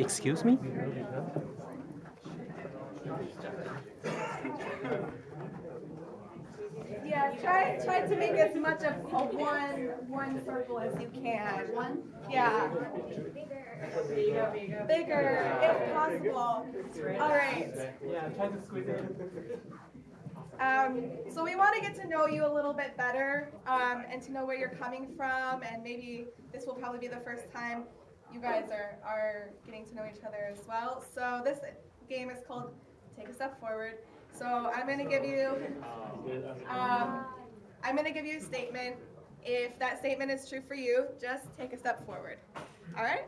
Excuse me? Yeah, try try to make as much of a one one circle as you can. One? Yeah. Bigger. Bigger, if possible. All right. Yeah, try to squeeze it. Um, so we want to get to know you a little bit better um, and to know where you're coming from and maybe this will probably be the first time you guys are, are getting to know each other as well. So this game is called Take a Step Forward. So I'm going to give you um, I'm going to give you a statement. If that statement is true for you, just take a step forward. All right?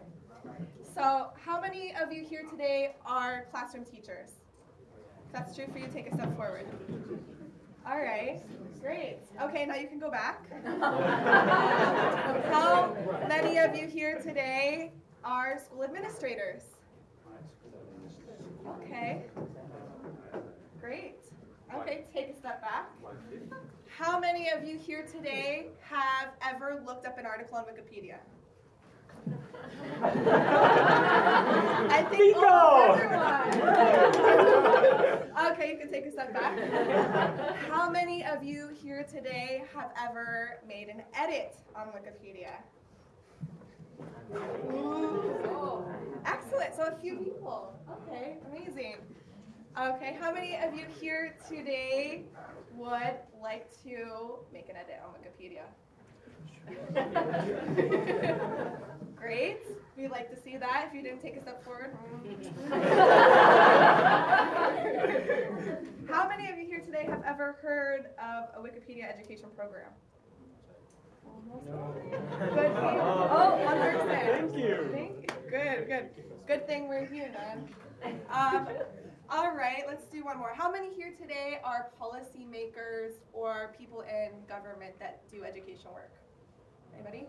So how many of you here today are classroom teachers? If that's true for you, take a step forward. All right, great. Okay, now you can go back. How many of you here today are school administrators? Okay, great. Okay, take a step back. How many of you here today have ever looked up an article on Wikipedia? I think almost everyone. okay, you can take a step back. How many of you here today have ever made an edit on Wikipedia? Ooh, excellent. So a few people. Okay, amazing. Okay, how many of you here today would like to make an edit on Wikipedia? Great. We'd like to see that if you didn't take a step forward. How many of you here today have ever heard of a Wikipedia education program? Good. Oh, one person. Thank you. Thank you. Good, good. Good thing we're here then. Um, all right, let's do one more. How many here today are policymakers or people in government that do education work? Anybody?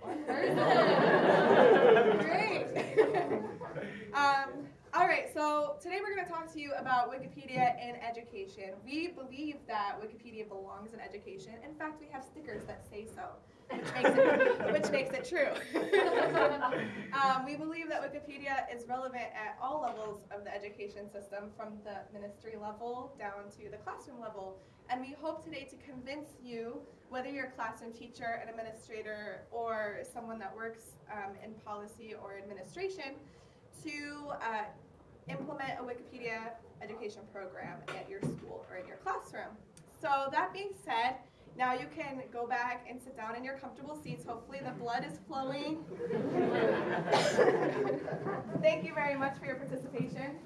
One person. Great. um, all right, so today we're going to talk to you about Wikipedia in education. We believe that Wikipedia belongs in education. In fact, we have stickers that say so, which makes it, which makes it true. um, we believe that Wikipedia is relevant at all levels of the education system, from the ministry level down to the classroom level. And we hope today to convince you, whether you're a classroom teacher, an administrator, or someone that works um, in policy or administration, to uh, implement a Wikipedia education program at your school or in your classroom. So that being said, now you can go back and sit down in your comfortable seats. Hopefully the blood is flowing. Thank you very much for your participation.